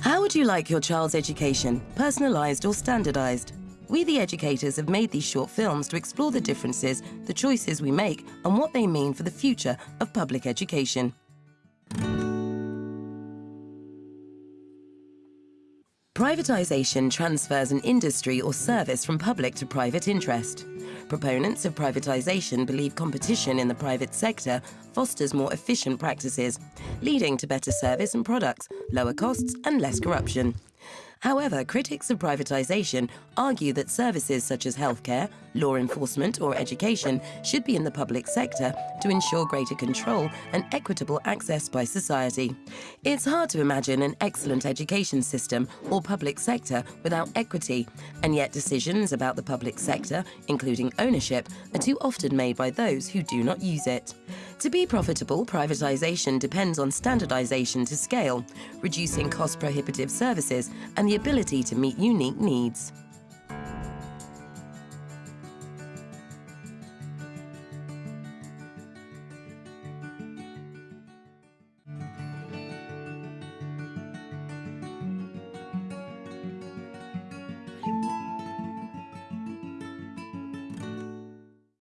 How would you like your child's education, personalised or standardised? We, the educators, have made these short films to explore the differences, the choices we make, and what they mean for the future of public education. Privatisation transfers an industry or service from public to private interest. Proponents of privatisation believe competition in the private sector fosters more efficient practices, leading to better service and products, lower costs and less corruption. However, critics of privatisation argue that services such as healthcare, law enforcement or education should be in the public sector to ensure greater control and equitable access by society. It's hard to imagine an excellent education system or public sector without equity, and yet decisions about the public sector, including ownership, are too often made by those who do not use it. To be profitable, privatisation depends on standardisation to scale, reducing cost prohibitive services and the ability to meet unique needs.